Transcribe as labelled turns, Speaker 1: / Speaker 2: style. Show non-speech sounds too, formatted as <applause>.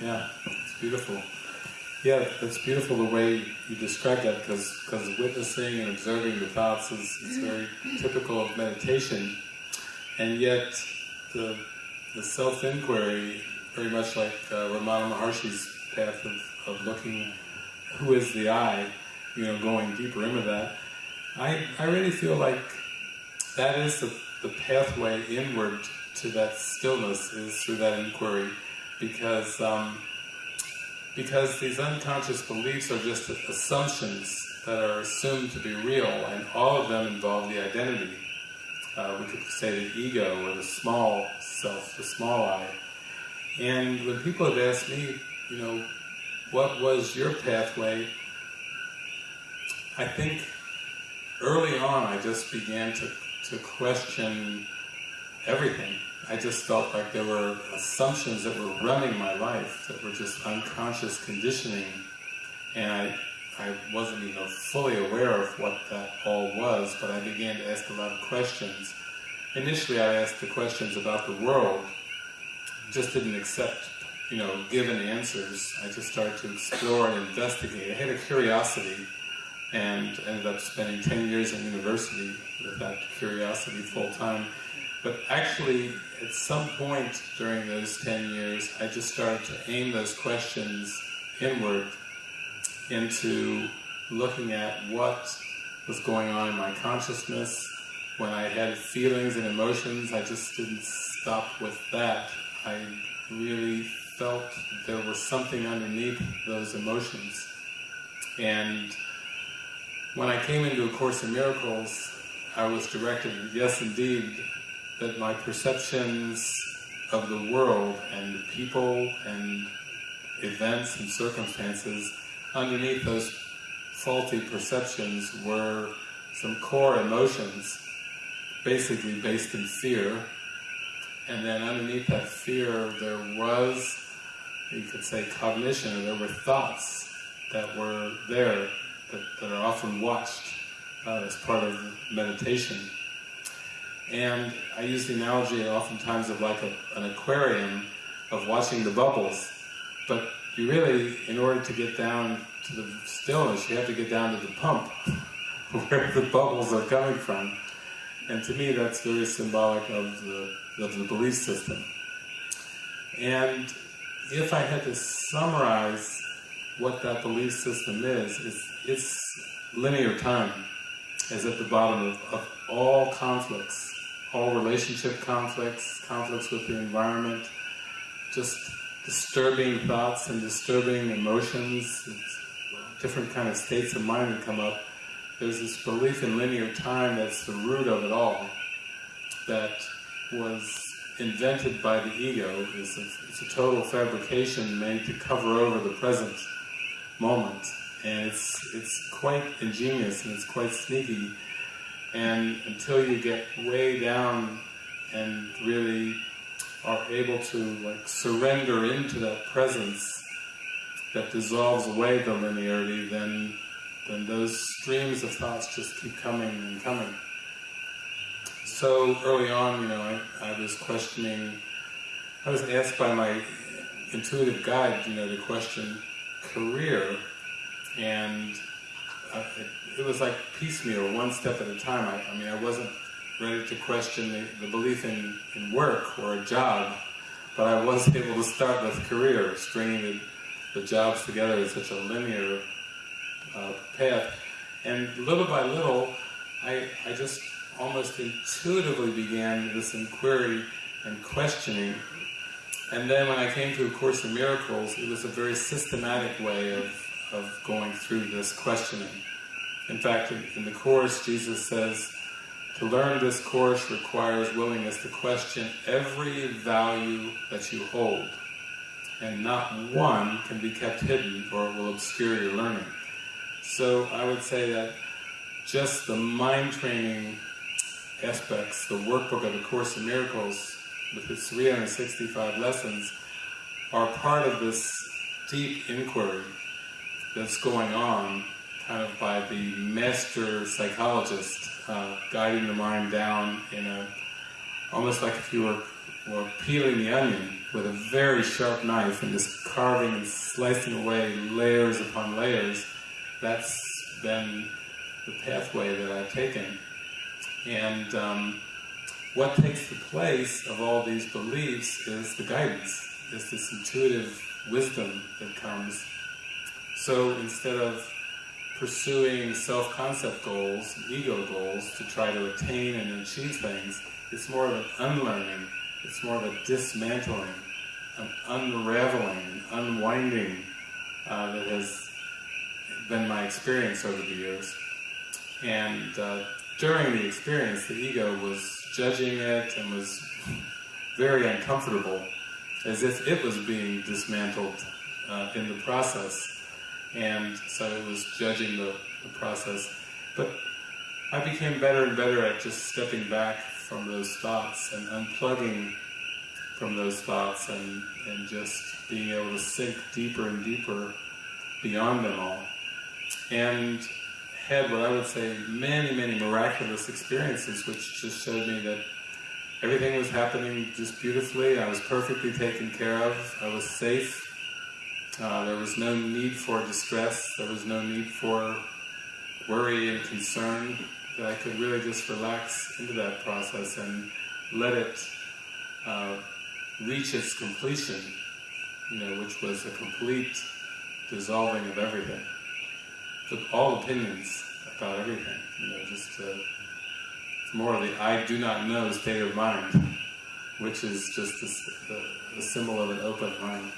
Speaker 1: Yeah, it's beautiful. Yeah, it's beautiful the way you describe that because because witnessing and observing the thoughts is, very typical of meditation, and yet the the self inquiry, very much like uh, Ramana Maharshi's path of, of looking, who is the I, you know, going deeper into that. I I really feel like that is the the pathway inward to that stillness is through that inquiry, because. Um, because these unconscious beliefs are just assumptions that are assumed to be real, and all of them involve the identity. Uh, we could say the ego or the small self, the small I. And when people have asked me, you know, what was your pathway, I think early on I just began to, to question everything. I just felt like there were assumptions that were running my life that were just unconscious conditioning and I, I wasn't even fully aware of what that all was, but I began to ask a lot of questions. Initially I asked the questions about the world, just didn't accept, you know, given answers. I just started to explore and investigate. I had a curiosity and ended up spending 10 years in university with that curiosity full time. But actually, at some point during those 10 years, I just started to aim those questions inward into looking at what was going on in my consciousness. When I had feelings and emotions, I just didn't stop with that. I really felt there was something underneath those emotions. And when I came into A Course in Miracles, I was directed, yes indeed, that my perceptions of the world and people and events and circumstances underneath those faulty perceptions were some core emotions basically based in fear. And then underneath that fear there was you could say cognition or there were thoughts that were there that, that are often watched uh, as part of meditation and I use the analogy oftentimes of like a, an aquarium of watching the bubbles. But you really, in order to get down to the stillness, you have to get down to the pump, <laughs> where the bubbles are coming from. And to me that's very symbolic of the, of the belief system. And if I had to summarize what that belief system is, it's, it's linear time is at the bottom of, of all conflicts all relationship conflicts, conflicts with the environment, just disturbing thoughts and disturbing emotions, different kind of states of mind that come up. There's this belief in linear time that's the root of it all, that was invented by the ego. It's a, it's a total fabrication made to cover over the present moment. And it's, it's quite ingenious and it's quite sneaky and until you get way down and really are able to like surrender into that presence that dissolves away the linearity, then then those streams of thoughts just keep coming and coming. So early on, you know, I, I was questioning, I was asked by my intuitive guide, you know, to question career, and it, it, was like piecemeal, one step at a time. I, I mean, I wasn't ready to question the, the, belief in, in work or a job, but I was <laughs> able to start with career, stringing the, the jobs together in such a linear uh, path. And little by little, I, I just almost intuitively began this inquiry and questioning. And then when I came to A Course in Miracles, it was a very systematic way of of going through this questioning. In fact, in, the Course, Jesus says, to learn this course requires willingness to question every value that you hold, and not one can be kept hidden or it will obscure your learning. So I would say that just the mind training aspects, the workbook of the Course in Miracles, with its 365 lessons, are part of this deep inquiry that's going on kind of by the master psychologist uh, guiding the mind down in a almost like if you were or peeling the onion with a very sharp knife and just carving and slicing away layers upon layers, that's been the pathway that I've taken. And um, what takes the place of all these beliefs is the guidance, is this intuitive wisdom that comes. So instead of pursuing self-concept goals, ego goals, to try to attain and achieve things, it's more of an unlearning, it's more of a dismantling, an unraveling, an unwinding uh, that has been my experience over the years. And uh, during the experience, the ego was judging it and was very uncomfortable, as if it was being dismantled uh, in the process and so it was judging the, the process. But I became better and better at just stepping back from those thoughts and unplugging from those thoughts and, and just being able to sink deeper and deeper beyond them all. And had what I would say many, many miraculous experiences which just showed me that everything was happening just beautifully, I was perfectly taken care of, I was safe, uh, there was no need for distress, there was no need for worry and concern, that I could really just relax into that process and let it uh, reach its completion, you know, which was a complete dissolving of everything. All opinions about everything, you know, just uh, more of the I do not know state of mind, which is just a, a symbol of an open mind.